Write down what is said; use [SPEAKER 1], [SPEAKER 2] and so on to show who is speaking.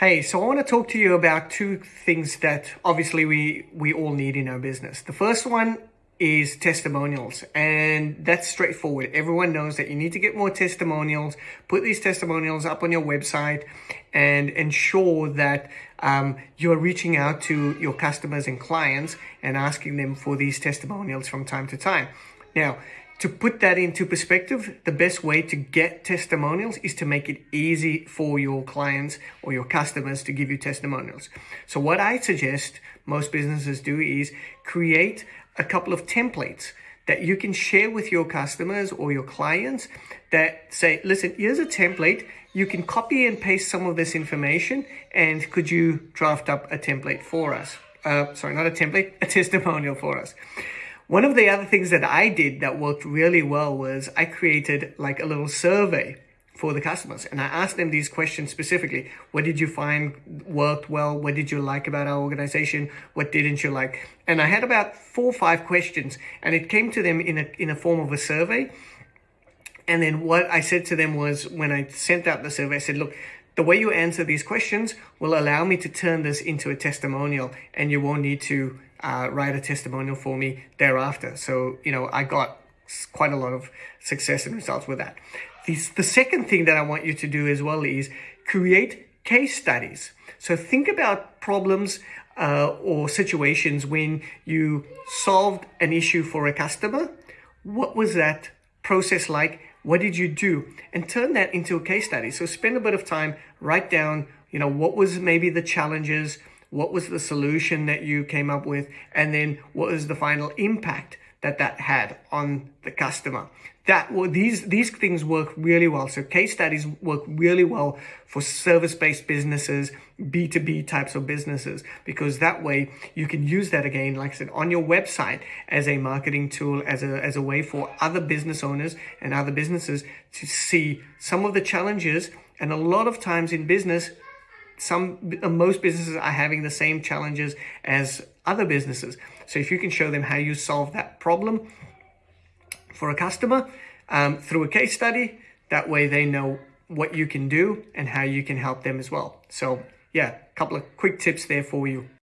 [SPEAKER 1] Hey, so I want to talk to you about two things that obviously we, we all need in our business. The first one is testimonials and that's straightforward. Everyone knows that you need to get more testimonials, put these testimonials up on your website and ensure that um, you're reaching out to your customers and clients and asking them for these testimonials from time to time. Now, to put that into perspective, the best way to get testimonials is to make it easy for your clients or your customers to give you testimonials. So what I suggest most businesses do is create a couple of templates that you can share with your customers or your clients that say, listen, here's a template. You can copy and paste some of this information and could you draft up a template for us? Uh, sorry, not a template, a testimonial for us. One of the other things that I did that worked really well was I created like a little survey for the customers and I asked them these questions specifically. What did you find worked well? What did you like about our organization? What didn't you like? And I had about four or five questions and it came to them in a, in a form of a survey. And then what I said to them was when I sent out the survey, I said, look, the way you answer these questions will allow me to turn this into a testimonial and you won't need to uh, write a testimonial for me thereafter. So, you know, I got quite a lot of success and results with that. The, the second thing that I want you to do as well is create case studies. So think about problems uh, or situations when you solved an issue for a customer. What was that process like? What did you do? And turn that into a case study. So spend a bit of time, write down, you know, what was maybe the challenges, what was the solution that you came up with, and then what was the final impact that that had on the customer. That well, these these things work really well. So case studies work really well for service-based businesses, B2B types of businesses, because that way you can use that again, like I said, on your website as a marketing tool, as a as a way for other business owners and other businesses to see some of the challenges. And a lot of times in business, some uh, most businesses are having the same challenges as other businesses. So if you can show them how you solve that problem for a customer um, through a case study, that way they know what you can do and how you can help them as well. So yeah, a couple of quick tips there for you.